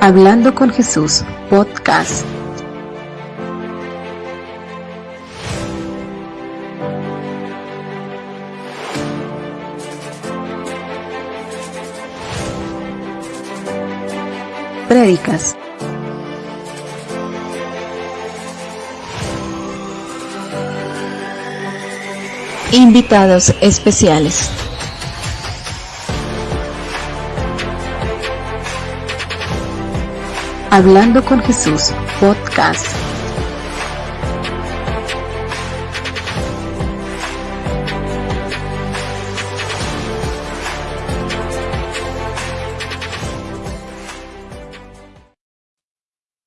Hablando con Jesús, podcast. Prédicas. Invitados especiales. Hablando con Jesús, podcast.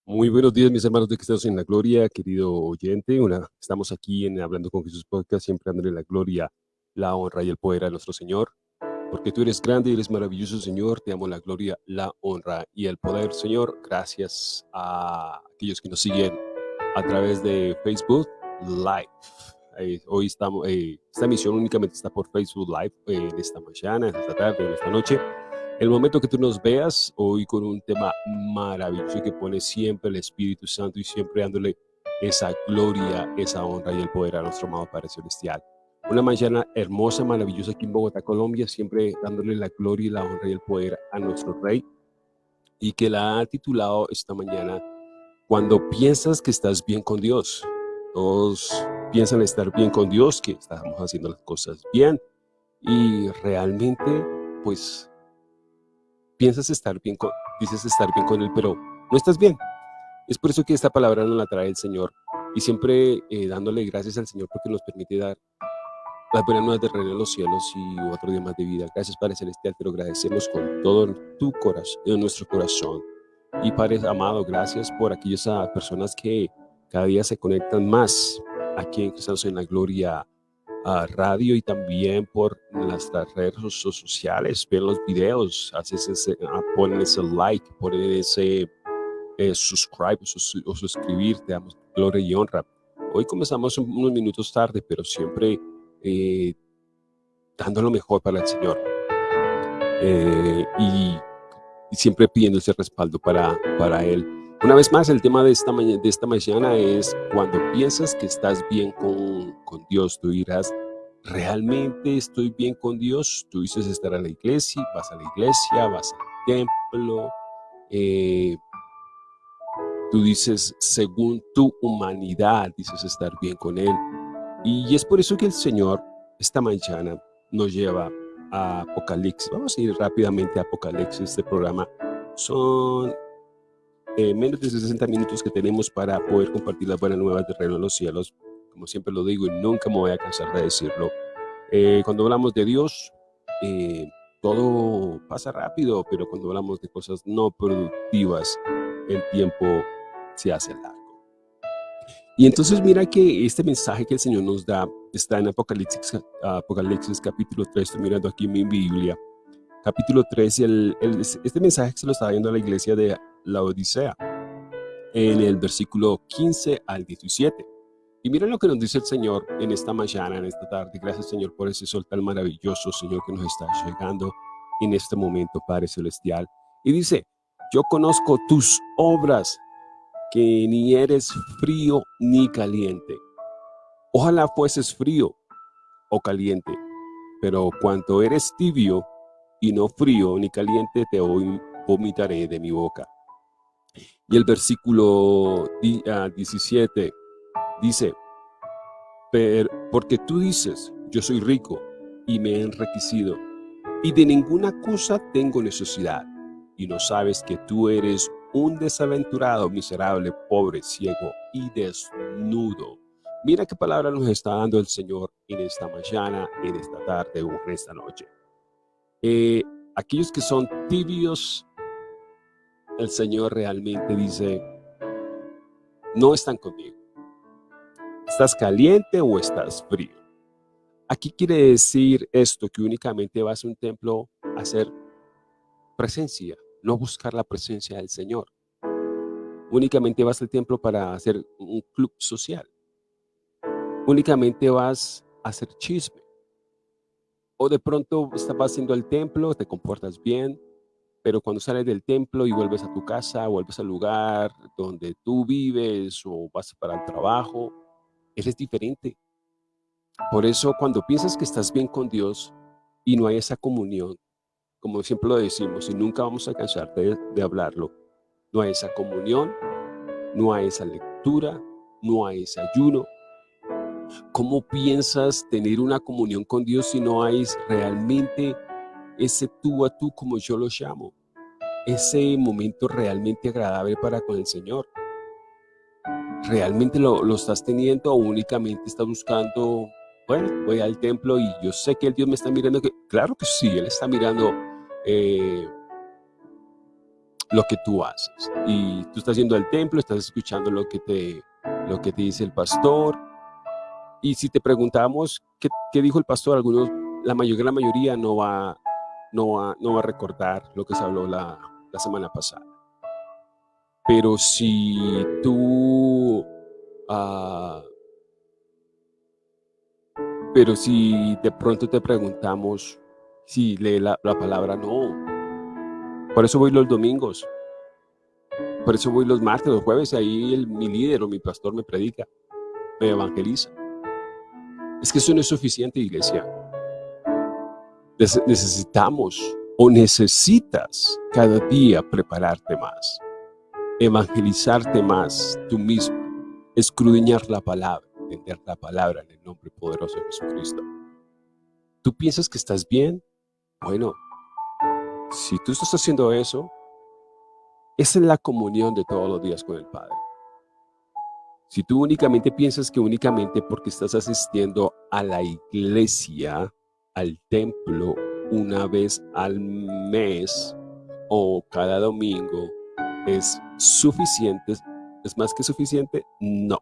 Muy buenos días, mis hermanos de Cristianos en la Gloria, querido oyente. Estamos aquí en Hablando con Jesús Podcast, siempre dándole la gloria, la honra y el poder a nuestro Señor. Porque tú eres grande y eres maravilloso, Señor. Te amo la gloria, la honra y el poder, Señor. Gracias a aquellos que nos siguen a través de Facebook Live. Eh, hoy estamos, eh, esta emisión únicamente está por Facebook Live eh, en esta mañana, en esta tarde, en esta noche. El momento que tú nos veas hoy con un tema maravilloso que pone siempre el Espíritu Santo y siempre dándole esa gloria, esa honra y el poder a nuestro amado Padre Celestial. Una mañana hermosa, maravillosa aquí en Bogotá, Colombia, siempre dándole la gloria y la honra y el poder a nuestro Rey. Y que la ha titulado esta mañana, Cuando piensas que estás bien con Dios. Todos piensan estar bien con Dios, que estamos haciendo las cosas bien. Y realmente, pues, piensas estar bien con, dices estar bien con Él, pero no estás bien. Es por eso que esta palabra nos la trae el Señor. Y siempre eh, dándole gracias al Señor porque nos permite dar las buenas nuevas de reino en los cielos y otro día más de vida. Gracias, Padre Celestial, te lo agradecemos con todo tu corazón, en nuestro corazón. Y Padre amado, gracias por aquellas ah, personas que cada día se conectan más aquí en Cristianos en la Gloria a radio y también por nuestras redes sociales, ven los videos, haces ese, ah, ponen ese like, ponen ese eh, subscribe o, suscribir, te damos gloria y honra. Hoy comenzamos unos minutos tarde, pero siempre eh, dando lo mejor para el Señor. Eh, y, siempre pidiendo ese respaldo para, para Él. Una vez más, el tema de esta, de esta mañana es cuando piensas que estás bien con, con Dios, tú dirás, ¿realmente estoy bien con Dios? Tú dices estar a la iglesia, vas a la iglesia, vas al templo, eh, tú dices, según tu humanidad, dices estar bien con Él. Y es por eso que el Señor esta mañana nos lleva a Apocalipsis. Vamos a ir rápidamente a Apocalipsis. Este programa son eh, menos de 60 minutos que tenemos para poder compartir las buenas nuevas del reino de los cielos. Como siempre lo digo y nunca me voy a cansar de decirlo. Eh, cuando hablamos de Dios, eh, todo pasa rápido, pero cuando hablamos de cosas no productivas, el tiempo se hace largo. Y entonces mira que este mensaje que el Señor nos da está en Apocalipsis, Apocalipsis capítulo 3, estoy mirando aquí en mi Biblia, capítulo 3, el, este mensaje se lo está dando a la iglesia de la Odisea, en el versículo 15 al 17. Y miren lo que nos dice el Señor en esta mañana, en esta tarde. Gracias Señor por ese sol tan maravilloso, Señor, que nos está llegando en este momento, Padre Celestial. Y dice, yo conozco tus obras que ni eres frío ni caliente. Ojalá fueses frío o caliente, pero cuanto eres tibio y no frío ni caliente, te vomitaré de mi boca. Y el versículo 17 ah, dice, porque tú dices, yo soy rico y me he enriquecido, y de ninguna cosa tengo necesidad, y no sabes que tú eres un desaventurado, miserable, pobre, ciego y desnudo. Mira qué palabra nos está dando el Señor en esta mañana, en esta tarde o en esta noche. Eh, aquellos que son tibios, el Señor realmente dice, no están conmigo. ¿Estás caliente o estás frío? Aquí quiere decir esto, que únicamente vas a un templo a hacer presencia, no buscar la presencia del Señor. Únicamente vas al templo para hacer un club social. Únicamente vas a hacer chisme. O de pronto estás haciendo el templo, te comportas bien, pero cuando sales del templo y vuelves a tu casa, vuelves al lugar donde tú vives o vas para el trabajo, eres diferente. Por eso cuando piensas que estás bien con Dios y no hay esa comunión, como siempre lo decimos y nunca vamos a cansar de, de hablarlo, no hay esa comunión, no hay esa lectura, no hay ese ayuno. ¿Cómo piensas tener una comunión con Dios si no hay realmente ese tú a tú como yo lo llamo? Ese momento realmente agradable para con el Señor. ¿Realmente lo, lo estás teniendo o únicamente estás buscando, bueno, voy al templo y yo sé que el Dios me está mirando? Que, claro que sí, Él está mirando eh, lo que tú haces. Y tú estás yendo al templo, estás escuchando lo que te, lo que te dice el pastor. Y si te preguntamos qué, qué dijo el pastor, algunos, la mayoría, la mayoría no va, no va, no va a recordar lo que se habló la, la semana pasada. Pero si tú, uh, pero si de pronto te preguntamos si lee la, la, palabra, no. Por eso voy los domingos. Por eso voy los martes, los jueves, ahí el, mi líder o mi pastor me predica, me evangeliza. Es que eso no es suficiente, iglesia. Necesitamos o necesitas cada día prepararte más, evangelizarte más tú mismo, escudriñar la palabra, entender la palabra en el nombre poderoso de Jesucristo. ¿Tú piensas que estás bien? Bueno, si tú estás haciendo eso, esa es la comunión de todos los días con el Padre. Si tú únicamente piensas que únicamente porque estás asistiendo a la iglesia, al templo, una vez al mes o cada domingo es suficiente, es más que suficiente, no.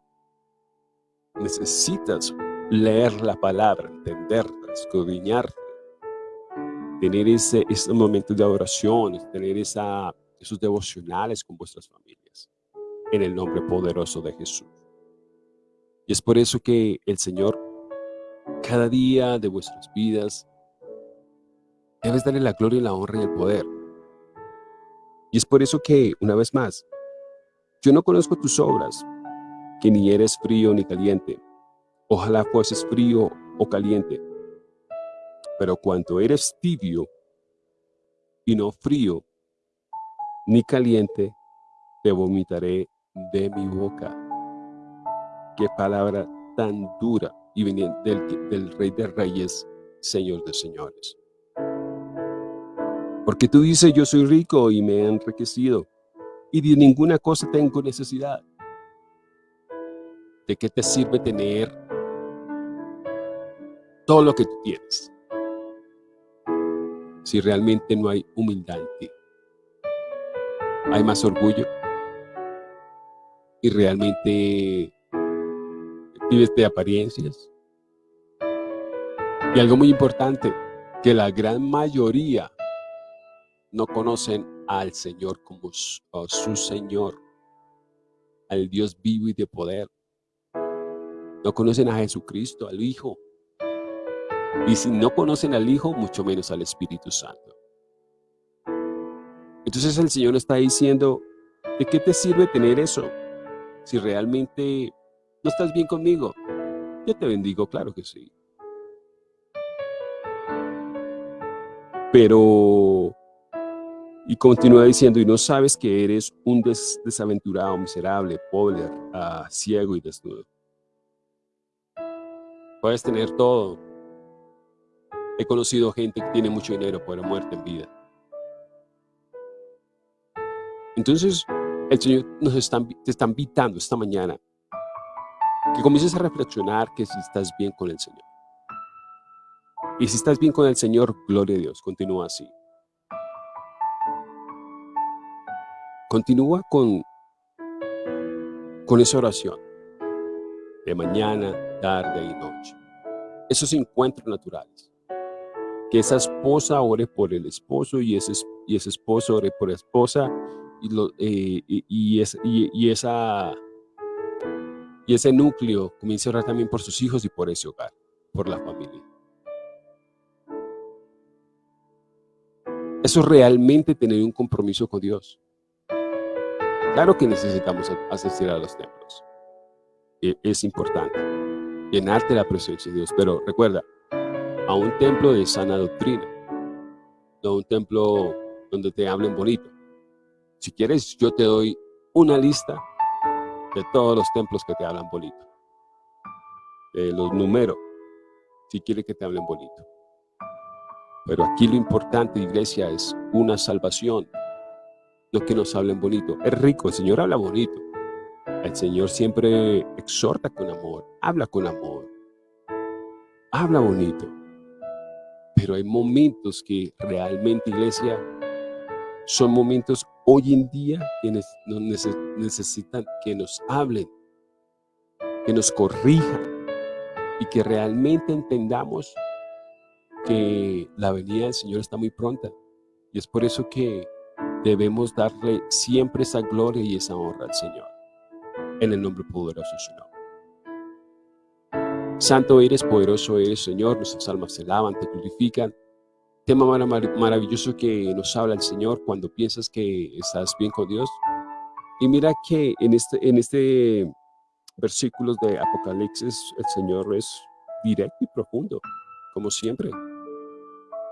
Necesitas leer la palabra, entenderla, escudriñarla, tener ese, ese momento de adoración, tener esa, esos devocionales con vuestras familias, en el nombre poderoso de Jesús. Y es por eso que el Señor, cada día de vuestras vidas, Debes darle la gloria, la honra y el poder. Y es por eso que, una vez más, yo no conozco tus obras, que ni eres frío ni caliente. Ojalá fueses frío o caliente. Pero cuando eres tibio y no frío ni caliente, te vomitaré de mi boca. Qué palabra tan dura y veniente del, del Rey de Reyes, Señor de Señores. Porque tú dices, yo soy rico y me he enriquecido, y de ninguna cosa tengo necesidad. ¿De qué te sirve tener todo lo que tú tienes? Si realmente no hay humildad en ti. Hay más orgullo. Y realmente vives de apariencias. Y algo muy importante, que la gran mayoría no conocen al Señor como su, Señor, al Dios vivo y de poder. No conocen a Jesucristo, al Hijo. Y si no conocen al Hijo, mucho menos al Espíritu Santo. Entonces el Señor está diciendo, ¿de qué te sirve tener eso? Si realmente no estás bien conmigo, yo te bendigo, claro que sí. Pero y continúa diciendo, y no sabes que eres un desaventurado, miserable, pobre, uh, ciego y desnudo. Puedes tener todo. He conocido gente que tiene mucho dinero, pero muerte en vida. Entonces, el Señor nos está, te está invitando esta mañana que comiences a reflexionar que si estás bien con el Señor. Y si estás bien con el Señor, gloria a Dios, continúa así. Continúa con, con esa oración de mañana, tarde y noche. Esos encuentros naturales. Que esa esposa ore por el esposo y ese, y ese esposo ore por la esposa y, lo, eh, y, y, y, esa, y ese núcleo comience a orar también por sus hijos y por ese hogar, por la familia. Eso es realmente tener un compromiso con Dios. Claro que necesitamos asistir a los templos. E, es importante llenarte la presencia de Dios. Pero recuerda, a un templo de sana doctrina, no un templo donde te hablen bonito. Si quieres, yo te doy una lista de todos los templos que te hablan bonito. los números, si quieres que te hablen bonito. Pero aquí lo importante, iglesia, es una salvación. No que nos hablen bonito. Es rico, el Señor habla bonito. El Señor siempre exhorta con amor, habla con amor, habla bonito. Pero hay momentos que realmente, iglesia, son momentos hoy en día que necesitan que nos hablen, que nos corrijan y que realmente entendamos que la venida del Señor está muy pronta. Y es por eso que debemos darle siempre esa gloria y esa honra al Señor en el nombre poderoso de su nombre. Santo eres, poderoso eres, Señor, nuestras almas se lavan, te glorifican. Tema maravilloso que nos habla el Señor cuando piensas que estás bien con Dios. Y mira que en este, en este versículos de Apocalipsis el Señor es directo y profundo, como siempre.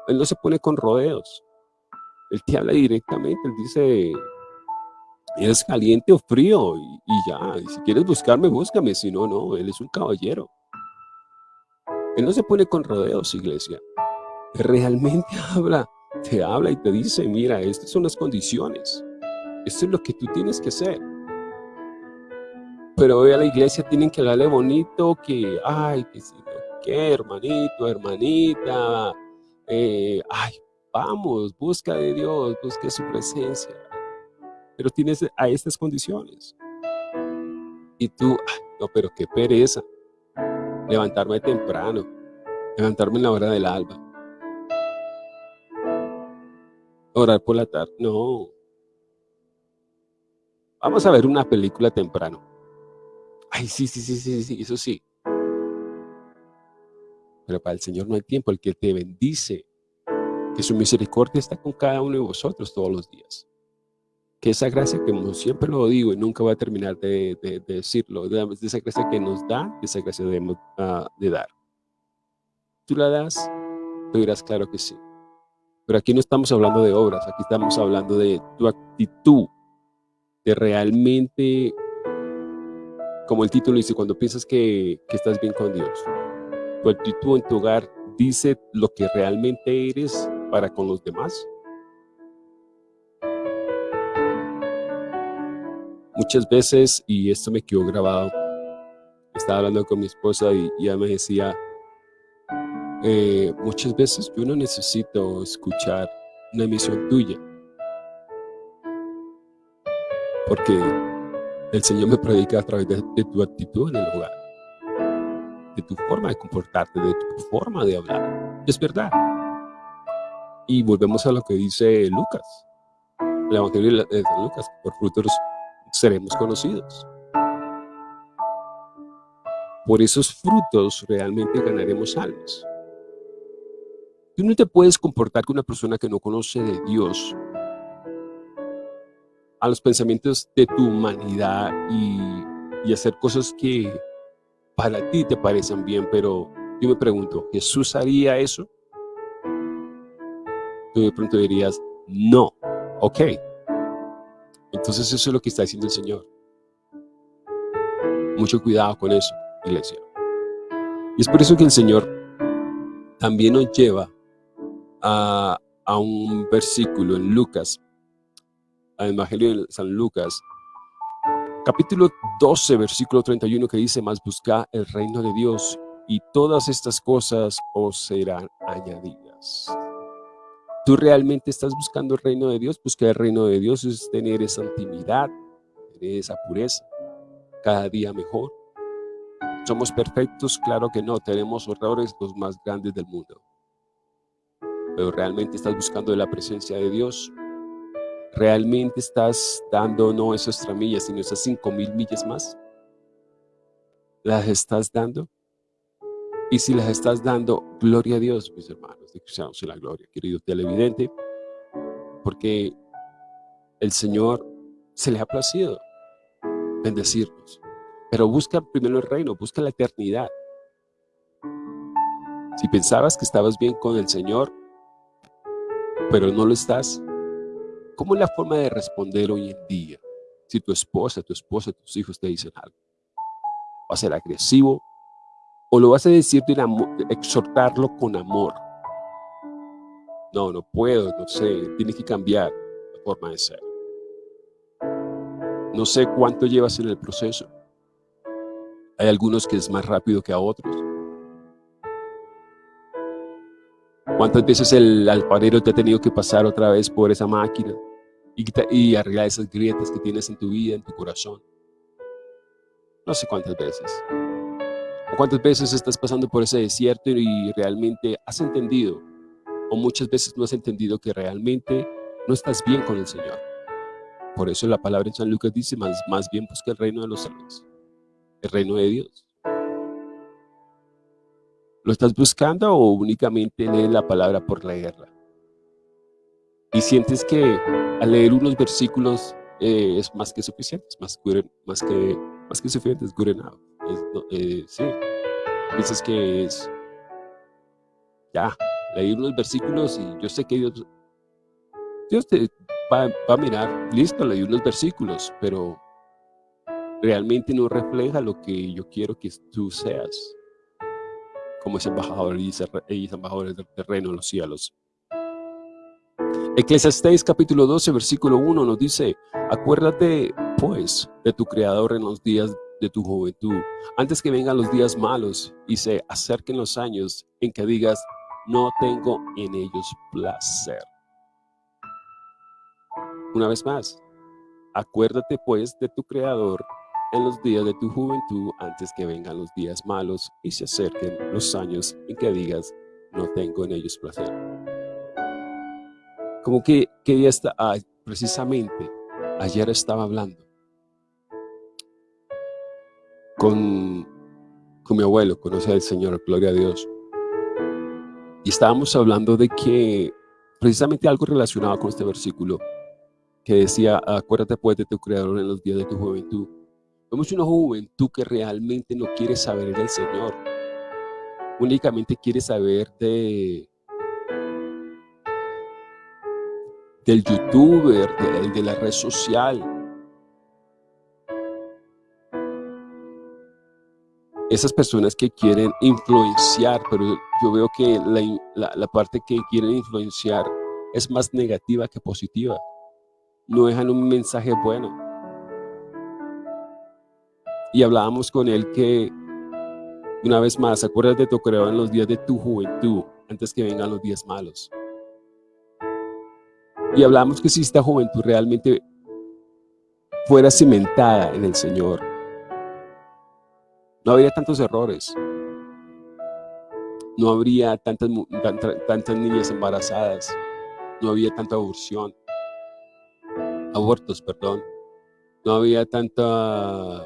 Él no se pone con rodeos. Él te habla directamente, Él dice, eres caliente o frío y, ya, y si quieres buscarme, búscame, si no, no, él es un caballero. Él no se pone con rodeos, iglesia. realmente habla, te habla y te dice, mira, estas son las condiciones. Esto es lo que tú tienes que hacer. Pero hoy a la iglesia tienen que hablarle bonito, que, ay, que sí, que hermanito, hermanita, eh, ay, vamos, busca de Dios, busca su presencia pero tienes a estas condiciones. Y tú, no, pero qué pereza. Levantarme temprano, levantarme en la hora del alba. Orar por la tarde, no. Vamos a ver una película temprano. Ay, sí, sí, sí, sí, sí, eso sí. Pero para el Señor no hay tiempo, el que te bendice, que su misericordia está con cada uno de vosotros todos los días que esa gracia, como siempre lo digo y nunca voy a terminar de, decirlo, de, esa gracia que nos da, esa gracia debemos uh, de dar. ¿Tú la das? Tú dirás, claro que sí. Pero aquí no estamos hablando de obras, aquí estamos hablando de tu actitud, de realmente, como el título dice, cuando piensas que, que estás bien con Dios. Tu actitud en tu hogar dice lo que realmente eres para con los demás. Muchas veces, y esto me quedó grabado, estaba hablando con mi esposa y, ella me decía, eh, muchas veces yo no necesito escuchar una emisión tuya, porque el Señor me predica a través de, tu actitud en el hogar, de tu forma de comportarte, de tu forma de hablar. Es verdad. Y volvemos a lo que dice Lucas, el Evangelio de Lucas, por frutos seremos conocidos. Por esos frutos realmente ganaremos almas. Tú no te puedes comportar con una persona que no conoce de Dios a los pensamientos de tu humanidad y, hacer cosas que para ti te parecen bien, pero yo me pregunto, ¿Jesús haría eso? Tú de pronto dirías, no, ok, entonces eso es lo que está diciendo el Señor. Mucho cuidado con eso, iglesia. Y es por eso que el Señor también nos lleva a, un versículo en Lucas, al Evangelio de San Lucas, capítulo 12, versículo 31, que dice, más busca el reino de Dios y todas estas cosas os serán añadidas. ¿Tú realmente estás buscando el reino de Dios? Buscar el reino de Dios es tener esa intimidad, tener esa pureza, cada día mejor. ¿Somos perfectos? Claro que no, tenemos errores los más grandes del mundo. Pero realmente estás buscando la presencia de Dios. ¿Realmente estás dando no esas tres millas, sino esas cinco mil millas más? ¿Las estás dando? Y si las estás dando, gloria a Dios, mis hermanos de Cristianos en la Gloria. Querido televidente, porque el Señor se le ha placido bendecirnos. Pero busca primero el reino, busca la eternidad. Si pensabas que estabas bien con el Señor, pero no lo estás, ¿cómo es la forma de responder hoy en día? Si tu esposa, tu esposa, tus hijos te dicen algo. ¿Va a ser agresivo? ¿O lo vas a decir de exhortarlo con amor? No, no puedo, no sé, tiene que cambiar la forma de ser. No sé cuánto llevas en el proceso. Hay algunos que es más rápido que a otros. ¿Cuántas veces el alfarero te ha tenido que pasar otra vez por esa máquina y, y arreglar esas grietas que tienes en tu vida, en tu corazón? No sé cuántas veces. Cuántas veces estás pasando por ese desierto y realmente has entendido, o muchas veces no has entendido que realmente no estás bien con el Señor. Por eso la palabra en San Lucas dice, más, más bien busca el reino de los cielos, el reino de Dios. ¿Lo estás buscando o únicamente lees la palabra por leerla? Y sientes que al leer unos versículos eh, es más que suficiente, es más, que, suficiente, es good. Eh, sí, piensas que es, ya, leer unos versículos y yo sé que Dios, Dios te, va, a mirar, listo, leí unos versículos, pero realmente no refleja lo que yo quiero que tú seas como ese embajador y embajadores del terreno en los cielos. Eclesiastés capítulo 12, versículo 1 nos dice, acuérdate pues de tu Creador en los días de tu juventud, antes que vengan los días malos y se acerquen los años en que digas, no tengo en ellos placer. Una vez más, acuérdate pues de tu Creador en los días de tu juventud antes que vengan los días malos y se acerquen los años en que digas, no tengo en ellos placer. Como que, que día está, precisamente, ayer estaba hablando con, con mi abuelo, conoce al Señor, gloria a Dios. Y estábamos hablando de que, precisamente algo relacionado con este versículo, que decía, acuérdate pues de tu Creador en los días de tu juventud. Vemos una juventud que realmente no quiere saber del Señor. Únicamente quiere saber de del youtuber, de, de la red social. Esas personas que quieren influenciar, pero yo veo que la, parte que quieren influenciar es más negativa que positiva no dejan un mensaje bueno. Y hablábamos con él que, una vez más, acuérdate tu creador en los días de tu juventud, antes que vengan los días malos. Y hablamos que si esta juventud realmente fuera cimentada en el Señor, no habría tantos errores, no habría tantas, tantas niñas embarazadas, no había tanta aborción, abortos, perdón, no había tanta,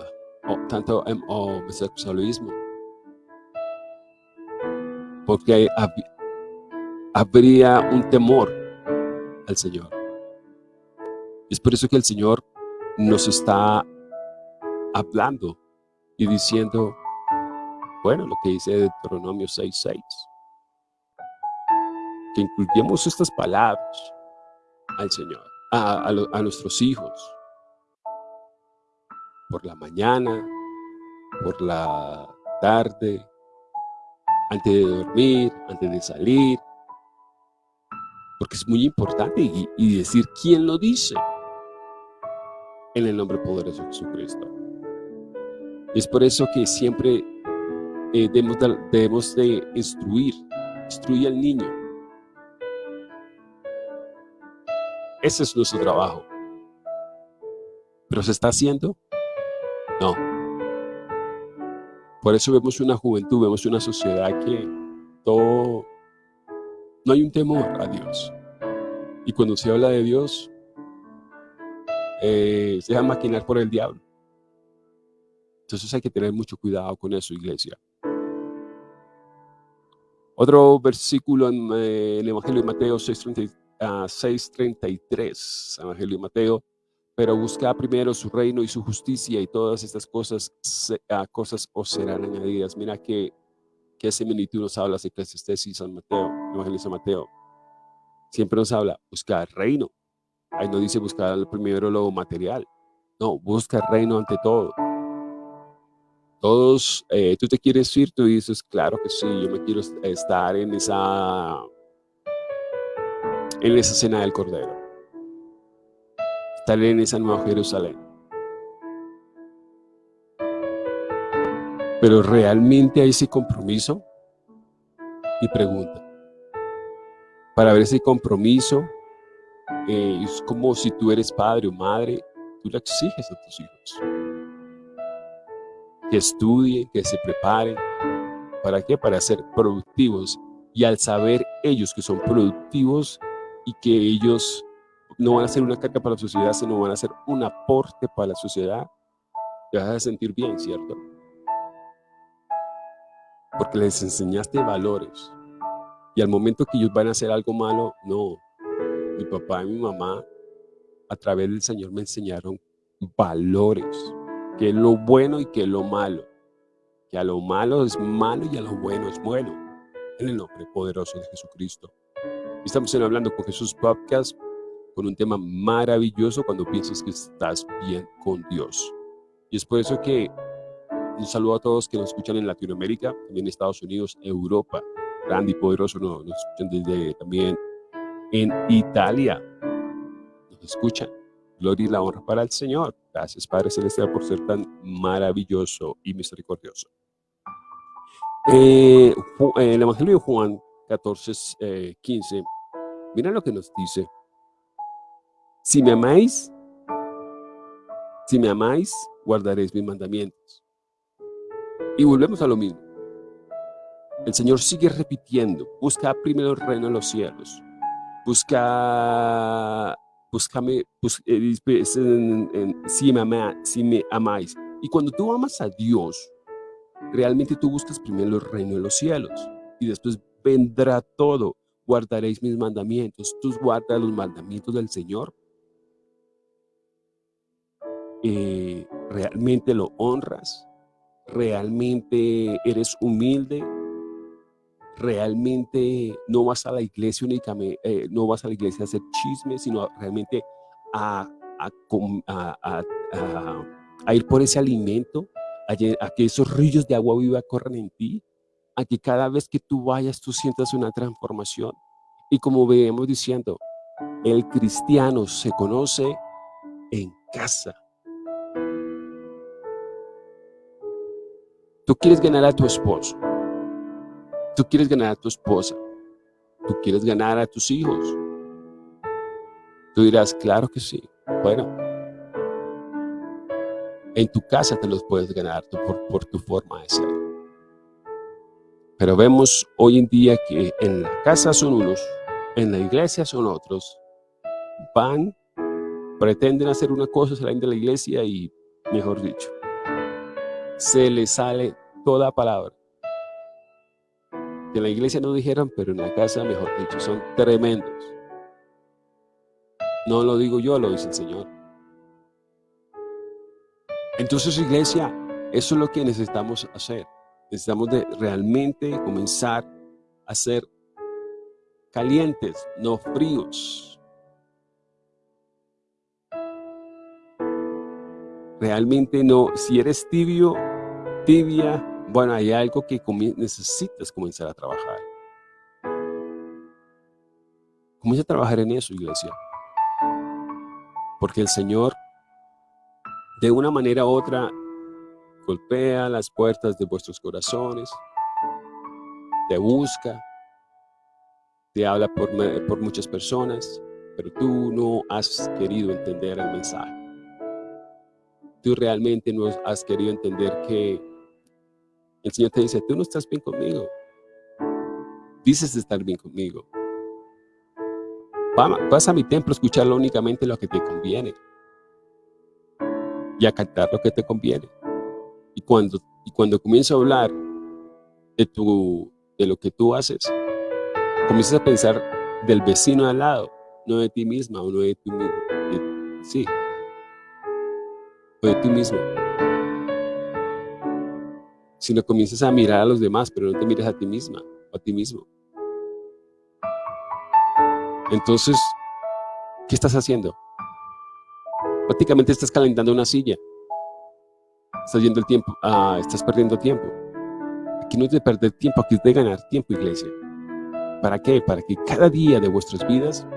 tanto homosexualismo. Porque habría un temor al Señor. Es por eso que el Señor nos está hablando y diciendo, bueno, lo que dice Deuteronomio 6.6, que incluyamos estas palabras al Señor a, nuestros hijos por la mañana, por la tarde, antes de dormir, antes de salir, porque es muy importante y, decir quién lo dice en el nombre poderoso de Jesucristo. Es por eso que siempre eh, debemos, debemos, de instruir, instruir al niño Ese es nuestro trabajo. ¿Pero se está haciendo? No. Por eso vemos una juventud, vemos una sociedad que todo, no hay un temor a Dios. Y cuando se habla de Dios, eh, se deja maquinar por el diablo. Entonces hay que tener mucho cuidado con eso, iglesia. Otro versículo en, eh, el Evangelio de Mateo 6.33 6.33, Evangelio de Mateo, pero busca primero su reino y su justicia y todas estas cosas, uh, cosas os serán añadidas. Mira que, que similitud nos habla Eclesiastes y San Mateo, Evangelio de San Mateo. Siempre nos habla, buscar reino. Ahí no dice buscar primero lo material. No, busca reino ante todo. Todos, eh, tú te quieres ir, tú dices, claro que sí, yo me quiero estar en esa, en esa cena del Cordero. Estar en esa nueva Jerusalén. Pero realmente hay ese compromiso y pregunta. Para ver ese compromiso, eh, es como si tú eres padre o madre, tú le exiges a tus hijos que estudien, que se preparen. ¿Para qué? Para ser productivos. Y al saber ellos que son productivos y que ellos no van a ser una carga para la sociedad, sino van a ser un aporte para la sociedad, te vas a sentir bien, ¿cierto? Porque les enseñaste valores. Y al momento que ellos van a hacer algo malo, no. Mi papá y mi mamá, a través del Señor, me enseñaron valores que lo bueno y que lo malo. Que a lo malo es malo y a lo bueno es bueno. En el nombre poderoso de Jesucristo. Estamos hablando con Jesús Podcast con un tema maravilloso cuando piensas que estás bien con Dios. Y es por eso que un saludo a todos que nos escuchan en Latinoamérica, también en Estados Unidos, Europa. Grande y poderoso nos, nos escuchan desde también en Italia. Nos escuchan. Gloria y la honra para el Señor. Gracias, Padre Celestial, por ser tan maravilloso y misericordioso. Eh, el Evangelio de Juan 14, 15, eh, mira lo que nos dice. Si me amáis, si me amáis, guardaréis mis mandamientos. Y volvemos a lo mismo. El Señor sigue repitiendo, busca primero el reino de los cielos, busca búscame, eh, si, me si me amáis. Y cuando tú amas a Dios, realmente tú buscas primero el reino de los cielos y después vendrá todo. Guardaréis mis mandamientos. Tú guardas los mandamientos del Señor. Eh, realmente lo honras. Realmente eres humilde realmente no vas a la iglesia únicamente, eh, no vas a la iglesia a hacer chismes, sino realmente a, a, ir por ese alimento, a, que esos ríos de agua viva corran en ti, a que cada vez que tú vayas tú sientas una transformación. Y como vemos diciendo, el cristiano se conoce en casa. Tú quieres ganar a tu esposo, Tú quieres ganar a tu esposa. Tú quieres ganar a tus hijos. Tú dirás, claro que sí. Bueno, en tu casa te los puedes ganar por, por tu forma de ser. Pero vemos hoy en día que en la casa son unos, en la iglesia son otros. Van, pretenden hacer una cosa, salen de la iglesia y, mejor dicho, se les sale toda palabra que la iglesia no dijeron, pero en la casa, mejor dicho, son tremendos. No lo digo yo, lo dice el Señor. Entonces, iglesia, eso es lo que necesitamos hacer. Necesitamos de realmente comenzar a ser calientes, no fríos. Realmente no, si eres tibio, tibia, bueno, hay algo que necesitas comenzar a trabajar. Comienza a trabajar en eso, iglesia. Porque el Señor, de una manera u otra, golpea las puertas de vuestros corazones, te busca, te habla por, por muchas personas, pero tú no has querido entender el mensaje. Tú realmente no has querido entender que el Señor te dice, tú no estás bien conmigo. Dices estar bien conmigo. Vas a mi templo a escucharlo únicamente lo que te conviene. Y a cantar lo que te conviene. Y cuando, y cuando comienzo a hablar de, tu, de lo que tú haces, comienzas a pensar del vecino al lado no de ti misma o no de ti mismo. Sí, o de ti mismo. Sino comienzas a mirar a los demás, pero no te mires a ti misma o a ti mismo. Entonces, ¿qué estás haciendo? Prácticamente estás calentando una silla. Estás yendo el tiempo, ah, estás perdiendo tiempo. Aquí no es de perder tiempo, aquí es de ganar tiempo, iglesia. ¿Para qué? Para que cada día de vuestras vidas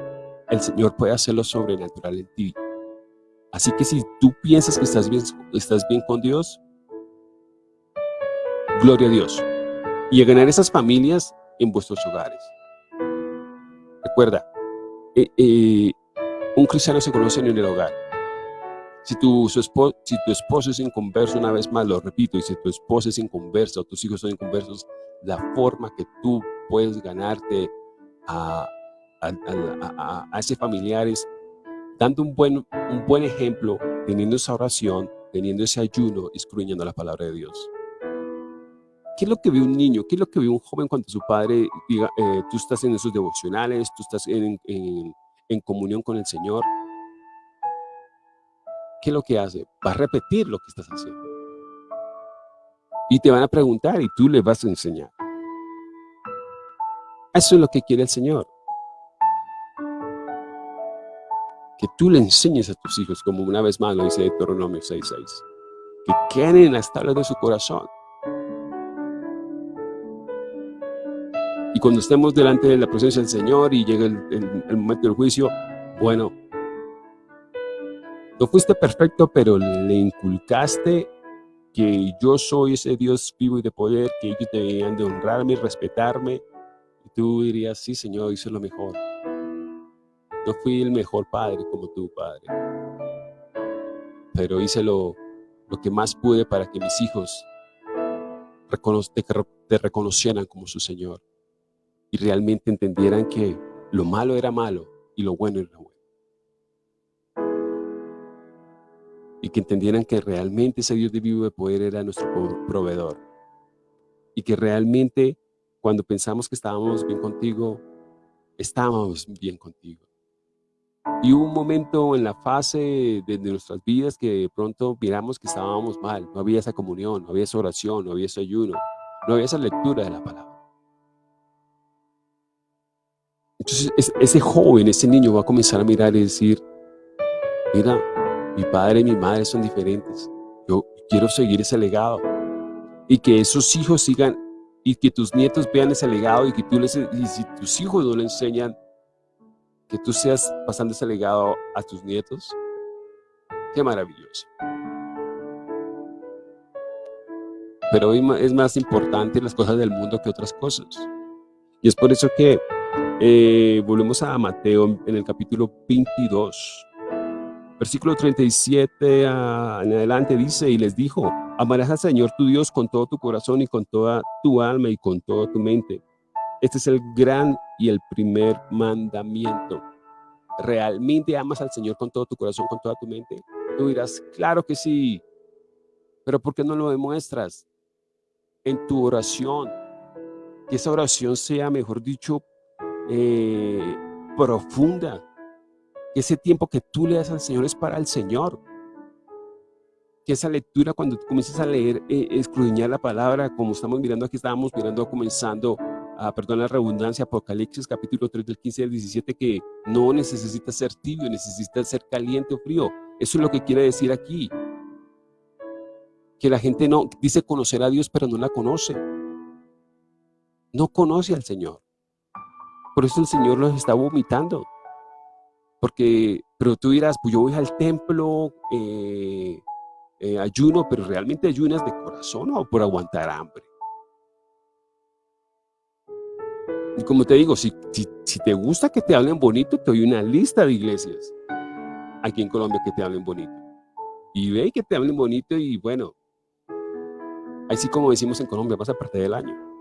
el Señor pueda hacer lo sobrenatural en ti. Así que si tú piensas que estás bien, estás bien con Dios, gloria a Dios. Y a ganar esas familias en vuestros hogares. Recuerda, eh, eh, un cristiano se conoce en el hogar. Si tu, esposo, si tu esposo es inconverso, una vez más lo repito, y si tu esposa es inconversa o tus hijos son inconversos, la forma que tú puedes ganarte a, a, a, ese familiar es dando un buen, un buen ejemplo, teniendo esa oración, teniendo ese ayuno, escruñando la palabra de Dios. ¿Qué es lo que ve un niño? ¿Qué es lo que ve un joven cuando su padre diga, eh, tú estás en esos devocionales, tú estás en, en, comunión con el Señor? ¿Qué es lo que hace? Va a repetir lo que estás haciendo. Y te van a preguntar y tú le vas a enseñar. Eso es lo que quiere el Señor. Que tú le enseñes a tus hijos, como una vez más lo dice Deuteronomio 6.6. Que queden en las tablas de su corazón cuando estemos delante de la presencia del Señor y llegue el, momento del juicio, bueno, no fuiste perfecto, pero le inculcaste que yo soy ese Dios vivo y de poder, que ellos debían de honrarme y respetarme. Y tú dirías, sí, Señor, hice lo mejor. No fui el mejor padre como tú, Padre. Pero hice lo, lo que más pude para que mis hijos te reconocieran como su Señor y realmente entendieran que lo malo era malo y lo bueno era bueno. Y que entendieran que realmente ese Dios de vivo de poder era nuestro proveedor. Y que realmente cuando pensamos que estábamos bien contigo, estábamos bien contigo. Y hubo un momento en la fase de, nuestras vidas que de pronto miramos que estábamos mal. No había esa comunión, no había esa oración, no había ese ayuno, no había esa lectura de la palabra. Entonces ese joven, ese niño va a comenzar a mirar y decir, mira, mi padre y mi madre son diferentes. Yo quiero seguir ese legado. Y que esos hijos sigan, y que tus nietos vean ese legado, y que tú les, y si tus hijos no le enseñan, que tú seas pasando ese legado a tus nietos. Qué maravilloso. Pero hoy es más importante las cosas del mundo que otras cosas. Y es por eso que eh, volvemos a Mateo en el capítulo 22, versículo 37 en adelante dice, y les dijo, amarás al Señor tu Dios con todo tu corazón y con toda tu alma y con toda tu mente. Este es el gran y el primer mandamiento. ¿Realmente amas al Señor con todo tu corazón, con toda tu mente? Tú dirás, claro que sí, pero ¿por qué no lo demuestras? En tu oración, que esa oración sea, mejor dicho, eh, profunda. Ese tiempo que tú le das al Señor es para el Señor. Que esa lectura, cuando tú comienzas a leer, eh, escudriñar la palabra, como estamos mirando aquí, estábamos mirando, comenzando, a, perdón la redundancia, Apocalipsis capítulo 3 del 15 al 17, que no necesita ser tibio, necesita ser caliente o frío. Eso es lo que quiere decir aquí. Que la gente no dice conocer a Dios, pero no la conoce. No conoce al Señor. Por eso el Señor los está vomitando. Porque, pero tú dirás, pues yo voy al templo, eh, eh, ayuno, pero realmente ayunas de corazón o por aguantar hambre. Y como te digo, si, si, te gusta que te hablen bonito, te doy una lista de iglesias aquí en Colombia que te hablen bonito. Y ve que te hablen bonito y bueno, así como decimos en Colombia, vas a perder el año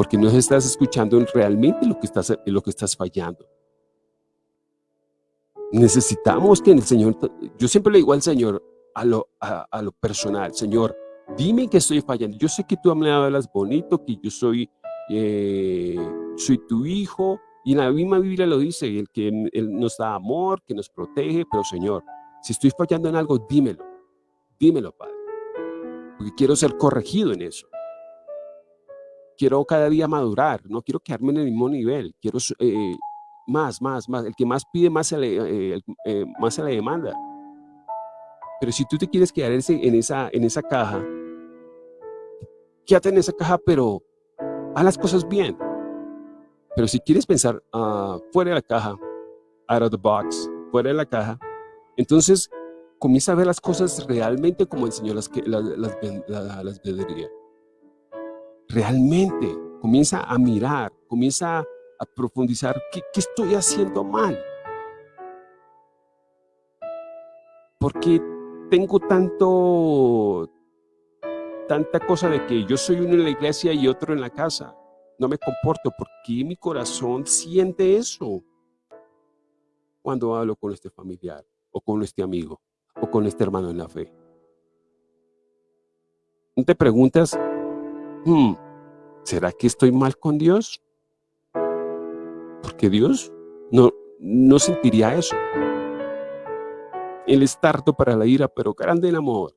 porque no estás escuchando realmente lo que estás, lo que estás fallando. Necesitamos que el Señor, yo siempre le digo al Señor, a lo, personal, Señor, dime que estoy fallando. Yo sé que tú me hablas bonito, que yo soy, eh, soy tu hijo, Y la misma Biblia lo dice, el que él nos da amor, que nos protege, pero Señor, si estoy fallando en algo, dímelo, dímelo, Padre, porque quiero ser corregido en eso. Quiero cada día madurar, no quiero quedarme en el mismo nivel, quiero eh, más, más, más. El que más pide, más se le, eh, eh, más se le demanda. Pero si tú te quieres quedar en esa, en esa caja, quédate en esa caja, pero haz las cosas bien. Pero si quieres pensar ah, fuera de la caja, out of the box, fuera de la caja, entonces comienza a ver las cosas realmente como el Señor las, las, las, las Realmente comienza a mirar, comienza a profundizar qué, qué estoy haciendo mal. Porque tengo tanto, tanta cosa de que yo soy uno en la iglesia y otro en la casa no me comporto, porque mi corazón siente eso cuando hablo con este familiar, o con este amigo, o con este hermano en la fe? ¿No te preguntas, hmm, ¿será que estoy mal con Dios? Porque Dios no, no sentiría eso. Él es tardo para la ira, pero grande en amor.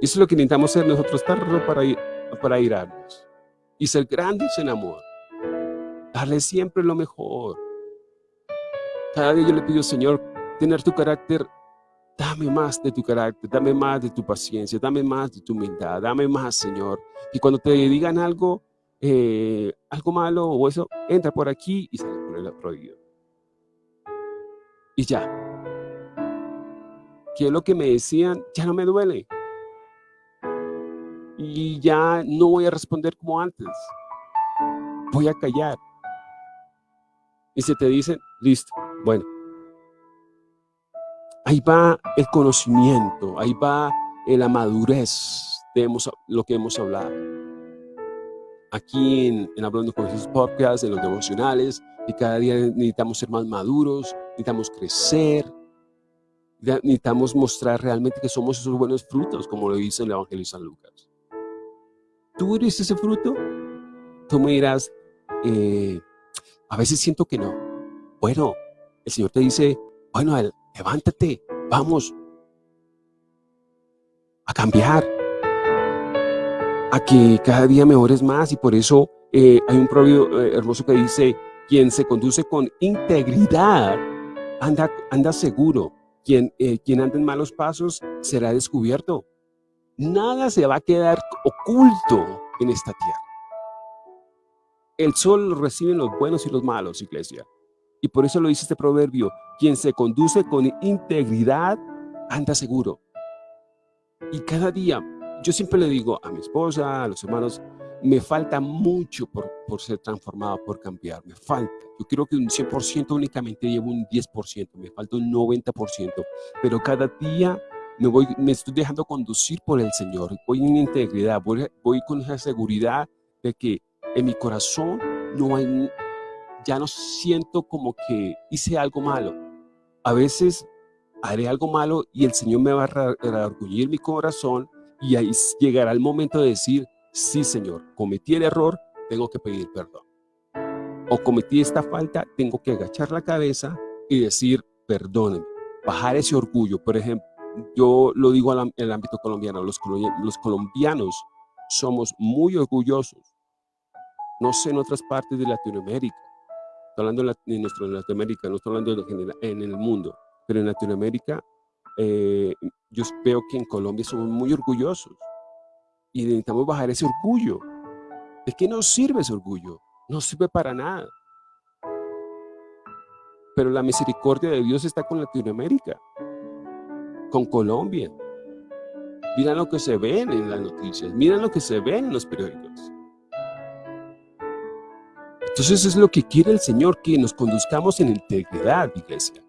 Eso es lo que necesitamos ser nosotros, tardo para ir para irarnos y ser grandes en amor. Darle siempre lo mejor. Cada día yo le pido, Señor, tener tu carácter, dame más de tu carácter, dame más de tu paciencia, dame más de tu humildad, dame más, Señor. Y cuando te digan algo, eh, algo malo o eso, entra por aquí y sale por el prohibido. Y ya. Que lo que me decían, ya no me duele y ya no voy a responder como antes. Voy a callar. Y se te dicen, listo, bueno. Ahí va el conocimiento, ahí va la madurez de lo que hemos hablado. Aquí en, en Hablando con Jesús Podcast, en los devocionales, y cada día necesitamos ser más maduros, necesitamos crecer, necesitamos mostrar realmente que somos esos buenos frutos, como lo dice el Evangelio de San Lucas. ¿Tú eres ese fruto? Tú me dirás, eh, a veces siento que no. Bueno, el Señor te dice, bueno, levántate, vamos a cambiar, a que cada día mejores más y por eso eh, hay un proverbio eh, hermoso que dice, quien se conduce con integridad anda, anda seguro, quien, quien anda en malos pasos será descubierto. Nada se va a quedar oculto en esta tierra. El sol lo reciben los buenos y los malos, iglesia. Y por eso lo dice este proverbio, quien se conduce con integridad anda seguro. Y cada día, yo siempre le digo a mi esposa, a los hermanos, me falta mucho por, por ser transformado, por cambiar, me falta. Yo creo que un 100% únicamente llevo un 10%, me falta un 90%, pero cada día me, voy, me estoy dejando conducir por el Señor, voy en integridad, voy, voy con esa seguridad de que en mi corazón no hay, ya no siento como que hice algo malo. A veces haré algo malo y el Señor me va a reorgullir mi corazón y ahí llegará el momento de decir, sí Señor, cometí el error, tengo que pedir perdón. O cometí esta falta, tengo que agachar la cabeza y decir, perdóneme. Bajar ese orgullo, por ejemplo, yo lo digo en el ámbito colombiano, los, los colombianos somos muy orgullosos. No sé en otras partes de Latinoamérica, hablando de nuestra Latinoamérica, no estoy hablando en el mundo, pero en Latinoamérica eh, yo veo que en Colombia somos muy orgullosos y necesitamos bajar ese orgullo. ¿De qué nos sirve ese orgullo? No sirve para nada. Pero la misericordia de Dios está con Latinoamérica con Colombia. Miren lo que se ve en las noticias, miren lo que se ve en los periódicos. Entonces es lo que quiere el Señor, que nos conduzcamos en integridad, iglesia.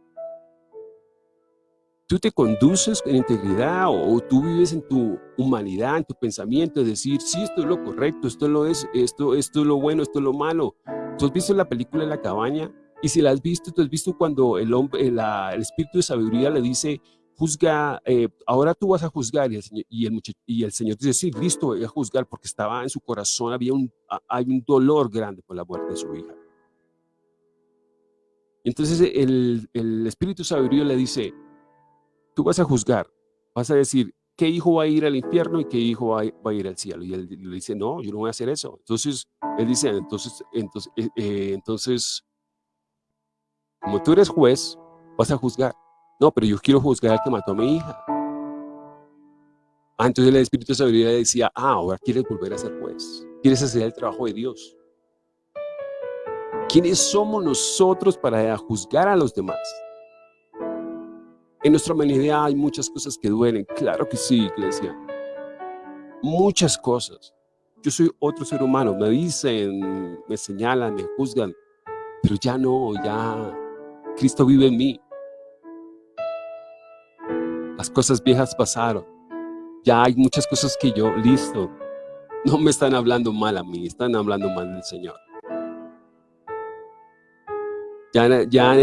Tú te conduces en integridad o, tú vives en tu humanidad, en tu pensamiento, es decir, sí, esto es lo correcto, esto lo es, esto, esto es lo bueno, esto es lo malo. ¿Tú has visto la película la cabaña? Y si la has visto, tú has visto cuando el, hombre, el espíritu de sabiduría le dice, juzga, eh, ahora tú vas a juzgar. Y el, señor, y, el y el Señor dice, sí, listo, voy a juzgar porque estaba en su corazón, había un, hay un dolor grande por la muerte de su hija. Entonces el, el Espíritu Sabiduría le dice, tú vas a juzgar, vas a decir, ¿qué hijo va a ir al infierno y qué hijo va a, ir al cielo? Y él le dice, no, yo no voy a hacer eso. Entonces, él dice, entonces, entonces, eh, eh, entonces, como tú eres juez, vas a juzgar. No, pero yo quiero juzgar al que mató a mi hija. Ah, entonces el Espíritu de Sabiduría decía, ah, ahora quieres volver a ser juez. Quieres hacer el trabajo de Dios. ¿Quiénes somos nosotros para juzgar a los demás? En nuestra humanidad hay muchas cosas que duelen. Claro que sí, iglesia. Muchas cosas. Yo soy otro ser humano. Me dicen, me señalan, me juzgan. Pero ya no, ya Cristo vive en mí. Las cosas viejas pasaron. Ya hay muchas cosas que yo, listo. No me están hablando mal a mí, están hablando mal del Señor. Ya, ya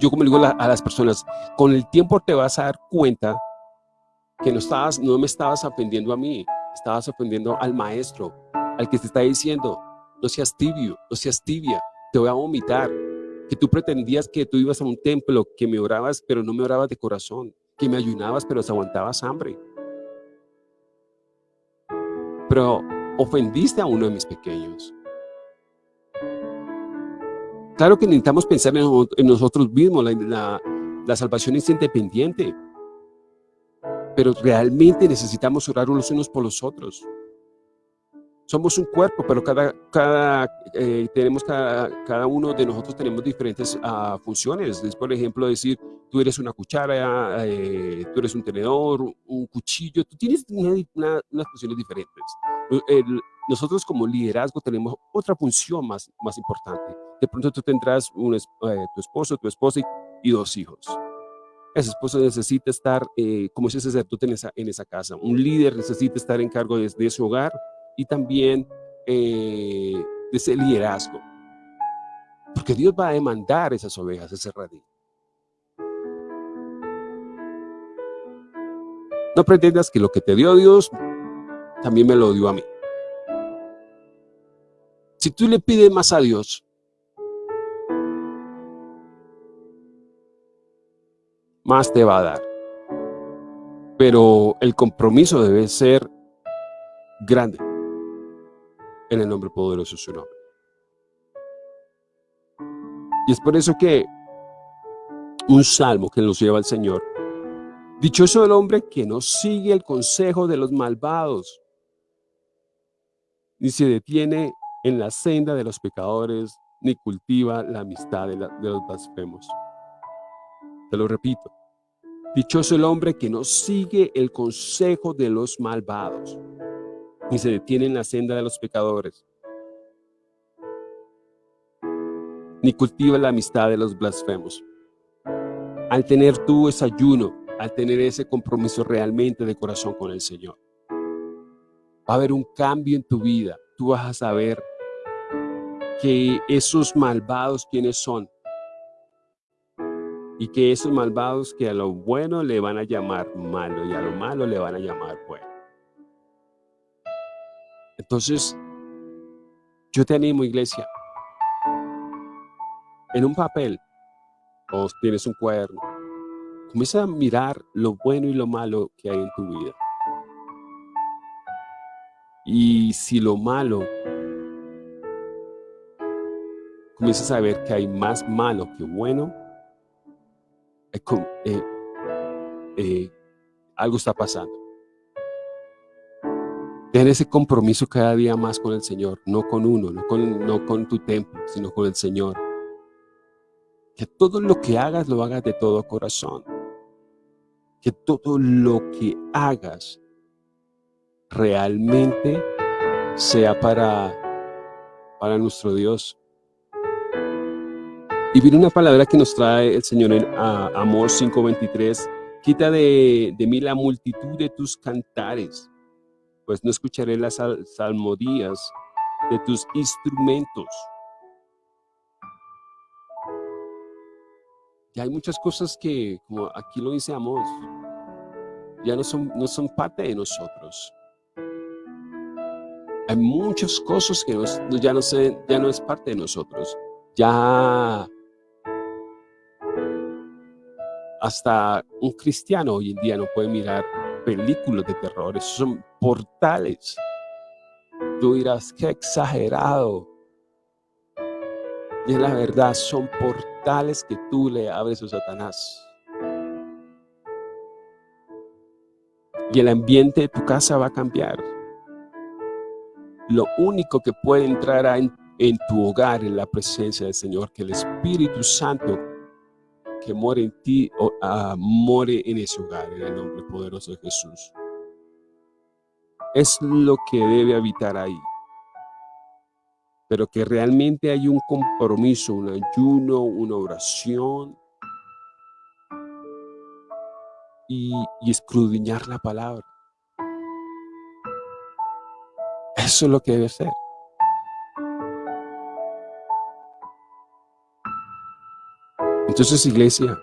yo como digo a las personas, con el tiempo te vas a dar cuenta que no, estabas, no me estabas ofendiendo a mí, estabas ofendiendo al maestro, al que te está diciendo, no seas tibio, no seas tibia, te voy a vomitar. Que tú pretendías que tú ibas a un templo, que me orabas, pero no me orabas de corazón, que me ayunabas, pero te aguantabas hambre. Pero ofendiste a uno de mis pequeños. Claro que necesitamos pensar en, nosotros mismos, la, salvación es independiente, pero realmente necesitamos orar unos unos por los otros. Somos un cuerpo, pero cada, cada, eh, tenemos cada, uno de nosotros tenemos diferentes uh, funciones. Es, por ejemplo, decir, tú eres una cuchara, eh, tú eres un tenedor, un cuchillo, tú tienes una, unas funciones diferentes. El, nosotros como liderazgo tenemos otra función más, más importante. De pronto tú tendrás un, eh, tu esposo, tu esposa y, dos hijos. Ese esposo necesita estar eh, como ese sacerdote en esa, en esa casa. Un líder necesita estar en cargo de, de ese hogar y también eh, de ese liderazgo. Porque Dios va a demandar esas ovejas, ese radí. No pretendas que lo que te dio Dios también me lo dio a mí. Si tú le pides más a Dios, más te va a dar. Pero el compromiso debe ser grande. En el nombre poderoso de su nombre. Y es por eso que un salmo que nos lleva al Señor. Dichoso el hombre que no sigue el consejo de los malvados, ni se detiene en la senda de los pecadores, ni cultiva la amistad de, los blasfemos. Te lo repito. Dichoso el hombre que no sigue el consejo de los malvados, ni se detiene en la senda de los pecadores, ni cultiva la amistad de los blasfemos. Al tener tú ese ayuno, al tener ese compromiso realmente de corazón con el Señor, va a haber un cambio en tu vida. Tú vas a saber que esos malvados quiénes son. Y que esos malvados que a lo bueno le van a llamar malo y a lo malo le van a llamar bueno. Entonces, yo te animo, iglesia, en un papel o tienes un cuaderno, comienza a mirar lo bueno y lo malo que hay en tu vida. Y si lo malo comienzas a ver que hay más malo que bueno, eh, eh, algo está pasando. Ten ese compromiso cada día más con el Señor, no con uno, no con, no con tu templo, sino con el Señor. Que todo lo que hagas, lo hagas de todo corazón. Que todo lo que hagas realmente sea para, para nuestro Dios. Y viene una palabra que nos trae el Señor en Amor 5.23. Quita de, mí la multitud de tus cantares, pues no escucharé las salmodías de tus instrumentos. Y hay muchas cosas que, como aquí lo dice Amós, ya no son, no son parte de nosotros. Hay muchas cosas que ya, no se, ya no es parte de nosotros. Ya hasta un cristiano hoy en día no puede mirar películas de terror. Esos son portales. Tú dirás, qué exagerado. Y en la verdad son portales que tú le abres a Satanás. Y el ambiente de tu casa va a cambiar. Lo único que puede entrar en, tu hogar es la presencia del Señor, que el Espíritu Santo que more en ti, uh, en ese hogar, en el nombre poderoso de Jesús. Es lo que debe habitar ahí. Pero que realmente hay un compromiso, un ayuno, una oración, y, y escudriñar la palabra. Eso es lo que debe ser. Entonces, iglesia,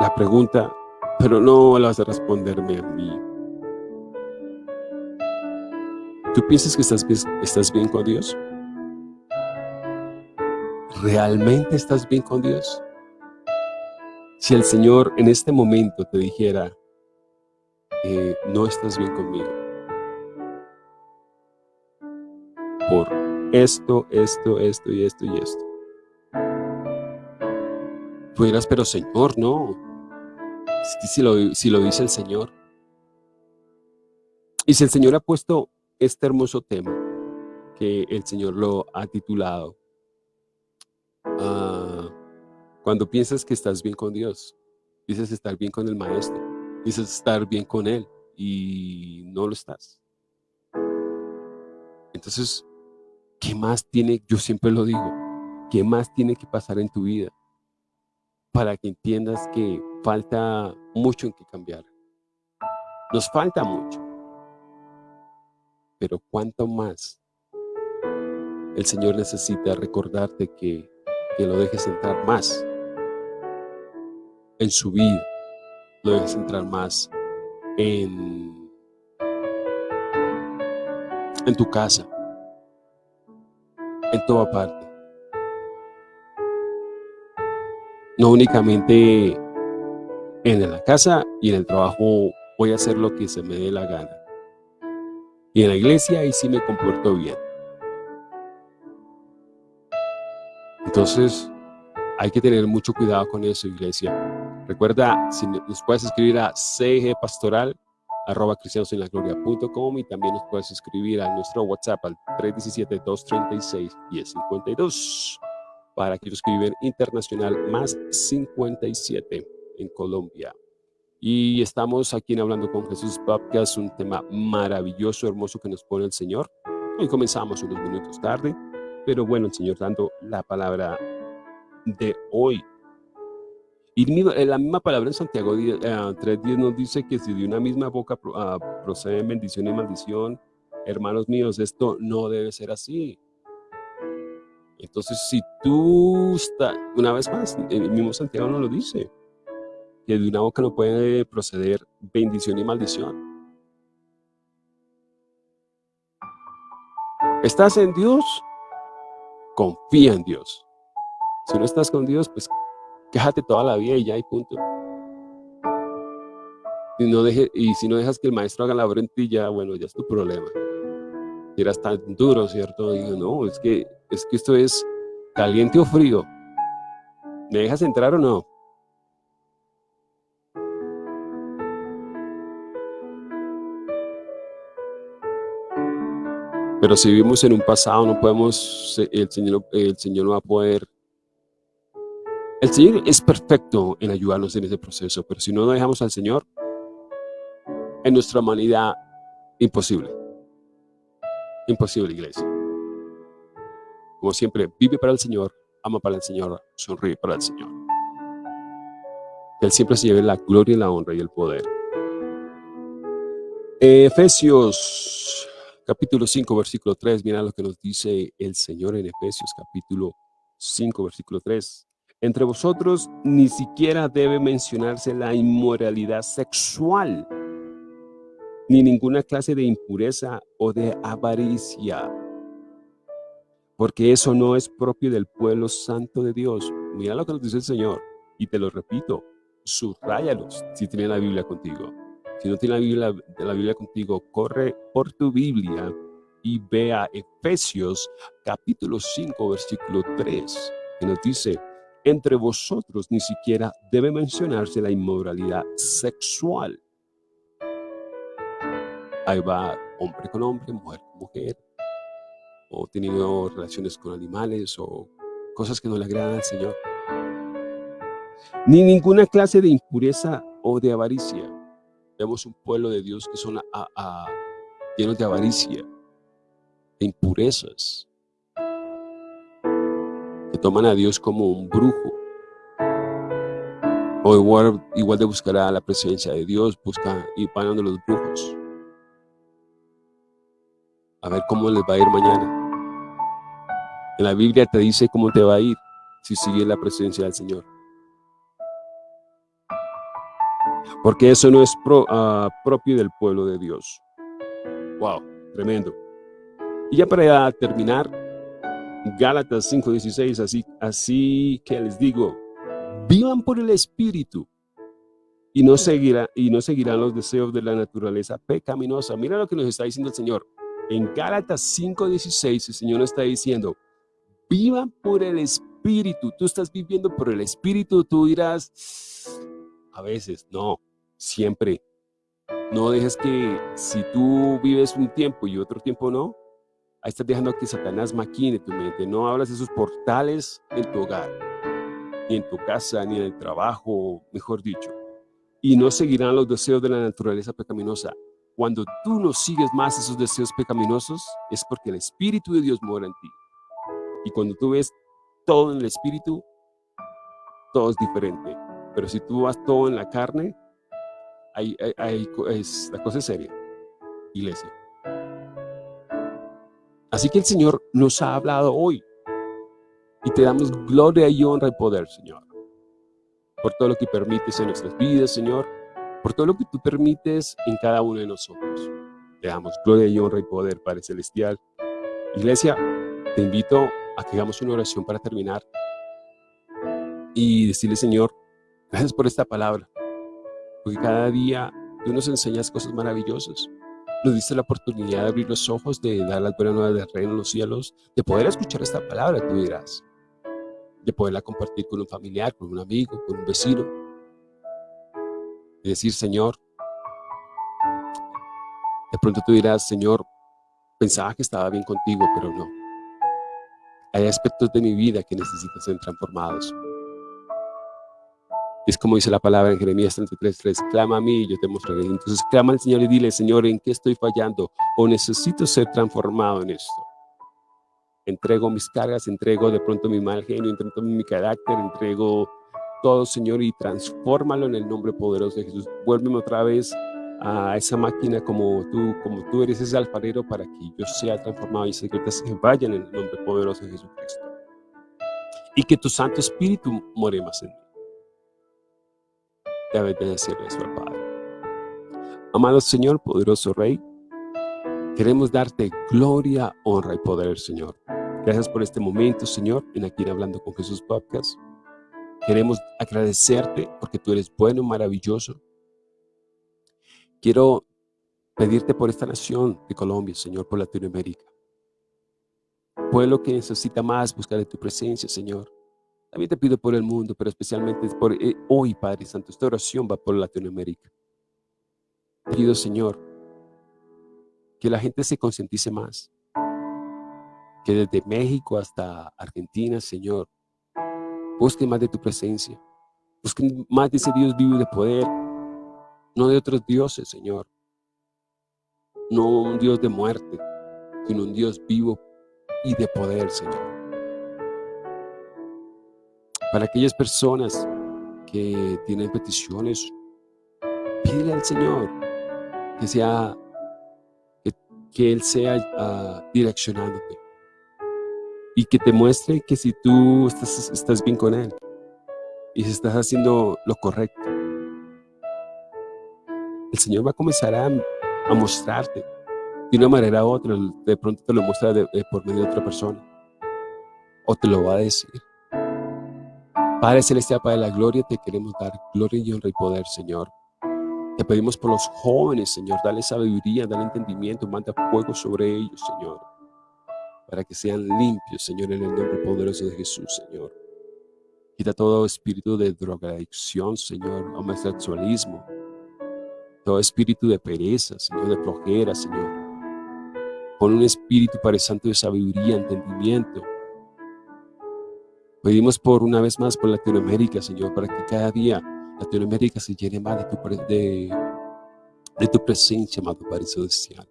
la pregunta, pero no la vas a responderme a mí. ¿Tú piensas que estás, bien con Dios? ¿Realmente estás bien con Dios? Si el Señor en este momento te dijera, eh, no estás bien conmigo, por esto, esto, esto y esto y esto. Tú dirás, pero Señor, no. Si lo, si lo dice el Señor. Y si el Señor ha puesto este hermoso tema, que el Señor lo ha titulado, ah, cuando piensas que estás bien con Dios, dices estar bien con el Maestro, dices estar bien con Él, y no lo estás. Entonces, ¿qué más tiene, yo siempre lo digo, qué más tiene que pasar en tu vida para que entiendas que falta mucho en que cambiar? Nos falta mucho. Pero cuánto más el Señor necesita recordarte que, que lo dejes entrar más en su vida, lo dejes entrar más en, en tu casa, en toda parte. No únicamente en la casa y en el trabajo voy a hacer lo que se me dé la gana. Y en la iglesia ahí sí me comporto bien. Entonces, hay que tener mucho cuidado con eso, iglesia. Recuerda, si nos puedes escribir a cgpastoral arroba cristianosenlagloria.com y también nos puedes escribir a nuestro WhatsApp al 317-236-1052 para que que viven internacional más 57 en Colombia. Y estamos aquí en Hablando con Jesús Podcast, un tema maravilloso, hermoso que nos pone el Señor. Hoy comenzamos unos minutos tarde, pero bueno, el Señor dando la palabra de hoy. Y la misma palabra en Santiago 3.10 eh, nos dice que si de una misma boca uh, proceden bendición y maldición, hermanos míos, esto no debe ser así. Entonces, si tú estás, una vez más, el mismo Santiago nos lo dice, que de una boca no puede proceder bendición y maldición. ¿Estás en Dios? Confía en Dios. Si no estás con Dios, pues quéjate toda la vida y ya hay punto. Y, no deje, y si no dejas que el maestro haga la obra en ti, ya, bueno, ya es tu problema. Si eras tan duro, ¿cierto? Digo, no, es que, es que esto es caliente o frío. ¿Me dejas entrar o no? Pero si vivimos en un pasado, no podemos, el Señor, el Señor no va a poder el Señor es perfecto en ayudarnos en ese proceso, pero si no dejamos al Señor, en nuestra humanidad, imposible. Imposible, iglesia. Como siempre, vive para el Señor, ama para el Señor, sonríe para el Señor. Él siempre se lleve la gloria, la honra y el poder. Efesios capítulo 5, versículo 3, mira lo que nos dice el Señor en Efesios capítulo 5, versículo 3. Entre vosotros ni siquiera debe mencionarse la inmoralidad sexual ni ninguna clase de impureza o de avaricia, porque eso no es propio del pueblo santo de Dios. Mira lo que nos dice el Señor, y te lo repito, subráyalos si tienes la Biblia contigo. Si no tienes la Biblia, contigo, corre por tu Biblia y vea Efesios capítulo 5, versículo 3, que nos dice, entre vosotros ni siquiera debe mencionarse la inmoralidad sexual. Ahí va hombre con hombre, mujer con mujer, o teniendo relaciones con animales, o cosas que no le agradan al Señor. Ni ninguna clase de impureza o de avaricia. Vemos un pueblo de Dios que son llenos de avaricia, de impurezas, que toman a Dios como un brujo. O igual, igual de buscar a la presencia de Dios, busca y van de los brujos. A ver cómo les va a ir mañana. En la Biblia te dice cómo te va a ir si sigues la presencia del Señor. Porque eso no es ah, propio del pueblo de Dios. Wow, tremendo. Y ya para terminar, Gálatas 5.16, así, así que les digo, vivan por el Espíritu y no, seguirá, y no seguirán los deseos de la naturaleza pecaminosa. Mira lo que nos está diciendo el Señor. En Gálatas 5.16 el Señor está diciendo, vivan por el Espíritu. Tú estás viviendo por el Espíritu, tú dirás, a veces, no, siempre. No dejes que si tú vives un tiempo y otro tiempo no, ahí estás dejando que Satanás maquine tu mente. No hablas de esos portales en tu hogar, ni en tu casa, ni en el trabajo, mejor dicho. Y no seguirán los deseos de la naturaleza pecaminosa. Cuando tú no sigues más esos deseos pecaminosos, es porque el Espíritu de Dios mora en ti. Y cuando tú ves todo en el Espíritu, todo es diferente. Pero si tú vas todo en la carne, hay, es, la cosa es seria, iglesia. Así que el Señor nos ha hablado hoy. Y te damos gloria y honra y poder, Señor. Por todo lo que permites en nuestras vidas, Señor. Por todo lo que tú permites en cada uno de nosotros. Te damos gloria y honra y poder, Padre Celestial. Iglesia, te invito a que hagamos una oración para terminar. Y decirle, Señor, gracias por esta palabra. Porque cada día tú nos enseñas cosas maravillosas. Nos diste la oportunidad de abrir los ojos, de dar las buenas nuevas del reino en los cielos, de poder escuchar esta palabra, tú dirás. De poderla compartir con un familiar, con un amigo, con un vecino. Y decir, Señor, de pronto tú dirás, Señor, pensaba que estaba bien contigo, pero no. Hay aspectos de mi vida que necesitan ser transformados. Es como dice la palabra en Jeremías 33.3, clama a mí y yo te mostraré. Entonces clama al Señor y dile, Señor, ¿en qué estoy fallando? O necesito ser transformado en esto. Entrego mis cargas, entrego de pronto mi mal genio, entrego mi carácter, entrego todo, Señor, y transfórmalo en el nombre poderoso de Jesús. Vuélveme otra vez a esa máquina como tú, como tú eres ese alfarero para que yo sea transformado y se vaya en el nombre poderoso de Jesucristo. Y que tu Santo Espíritu more más en mí de eso al Padre. Amado Señor, poderoso Rey, queremos darte gloria, honra y poder, Señor. Gracias por este momento, Señor, en aquí Hablando con Jesús Podcast. Queremos agradecerte porque tú eres bueno, maravilloso. Quiero pedirte por esta nación de Colombia, Señor, por Latinoamérica. Pueblo que necesita más buscar de tu presencia, Señor. También te pido por el mundo, pero especialmente por eh, hoy, Padre Santo. Esta oración va por Latinoamérica. Pido, Señor, que la gente se concientice más. Que desde México hasta Argentina, Señor, busquen más de tu presencia. Busquen más de ese Dios vivo y de poder. No de otros dioses, Señor. No un Dios de muerte, sino un Dios vivo y de poder, Señor para aquellas personas que tienen peticiones, pídele al Señor que sea que, Él sea uh, direccionándote y que te muestre que si tú estás, estás bien con Él y si estás haciendo lo correcto, el Señor va a comenzar a a mostrarte de una manera u otra, de pronto te lo muestra por medio de otra persona, o te lo va a decir. Padre Celestial, Padre de la Gloria, te queremos dar gloria y honra y poder, Señor. Te pedimos por los jóvenes, Señor, dale sabiduría, dale entendimiento, manda fuego sobre ellos, Señor, para que sean limpios, Señor, en el nombre poderoso de Jesús, Señor. Quita todo espíritu de drogadicción, Señor, homosexualismo, todo espíritu de pereza, Señor, de flojera, Señor. Pon un espíritu, Padre Santo, de sabiduría, entendimiento. Pedimos por una vez más por Latinoamérica, Señor, para que cada día Latinoamérica se llene más de tu, presencia, amado Padre Celestial.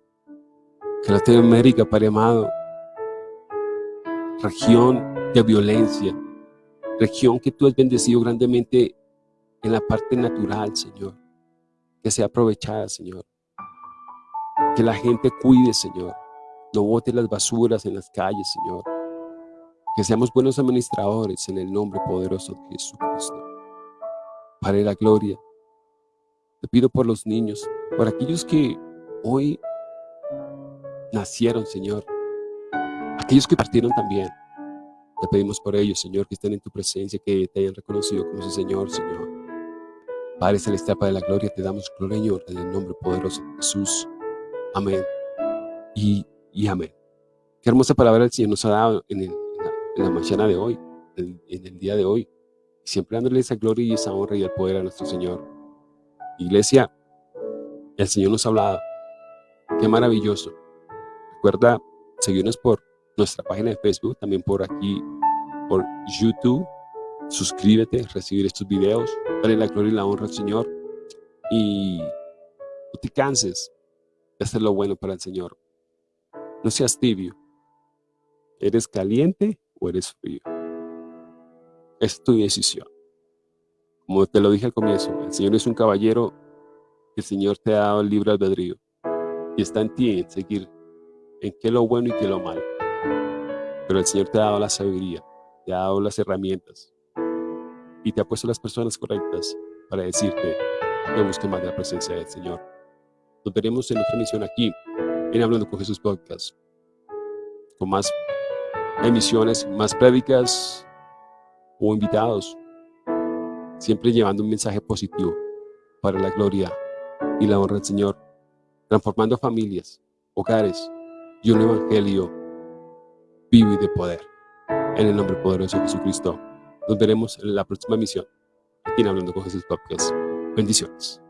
Que Latinoamérica, Padre amado, región de violencia, región que tú has bendecido grandemente en la parte natural, Señor, que sea aprovechada, Señor. Que la gente cuide, Señor. No bote las basuras en las calles, Señor. Que seamos buenos administradores en el nombre poderoso de Jesucristo. Padre la gloria, te pido por los niños, por aquellos que hoy nacieron, Señor. Aquellos que partieron también. Te pedimos por ellos, Señor, que estén en tu presencia, que te hayan reconocido como su Señor, Señor. Padre Celestial, Padre de la Gloria, te damos gloria y honra en el nombre poderoso de Jesús. Amén. Y, amén. Qué hermosa palabra el Señor nos ha dado en, la, mañana de hoy, en, el día de hoy. Siempre dándole esa gloria y esa honra y el poder a nuestro Señor. Iglesia, el Señor nos ha hablado. Qué maravilloso. Recuerda seguirnos por nuestra página de Facebook, también por aquí, por YouTube. Suscríbete, recibir estos videos. Dale la gloria y la honra al Señor. Y no te canses de hacer lo bueno para el Señor. No seas tibio. ¿Eres caliente o eres frío? Es tu decisión. Como te lo dije al comienzo, el Señor es un caballero, el Señor te ha dado el libre albedrío. Y está en ti en seguir en qué lo bueno y qué lo malo. Pero el Señor te ha dado la sabiduría, te ha dado las herramientas y te ha puesto las personas correctas para decirte que busque más de la presencia del Señor. Nos veremos en otra misión aquí, en Hablando con Jesús Podcast, con más emisiones, más prédicas o invitados, siempre llevando un mensaje positivo para la gloria y la honra del Señor, transformando familias, hogares y un evangelio vivo y de poder. En el nombre poderoso de Jesucristo. Nos veremos en la próxima misión. Aquí en Hablando con Jesús Podcast. Bendiciones.